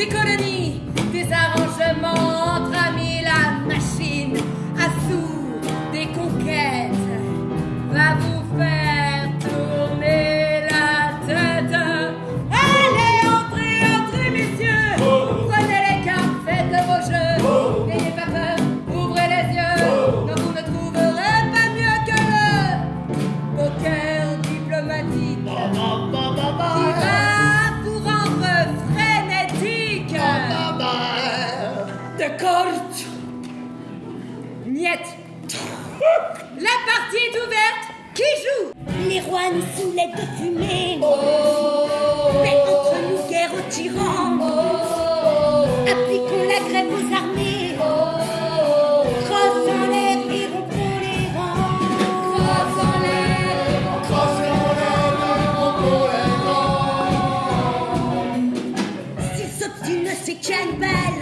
des colonies, des arrangements entre amis, la machine à des conquêtes va vous faire tourner la tête. Allez, entrez, entrez, messieurs, prenez les cartes, faites vos jeux, n'ayez pas peur, ouvrez les yeux, non, vous ne trouverez pas mieux que le poker diplomatique. Corte Niette La partie est ouverte. Qui joue? Les rois nous soulèvent de fumée. Oh. Mais entre nous, guerre aux tyrans. Oh. Appliquons la grève aux armées. Oh. Crosse en l'air et les rangs. Crosse en l'air Crosse l'air rompons les rangs. S'ils s'obstinent, c'est cannibale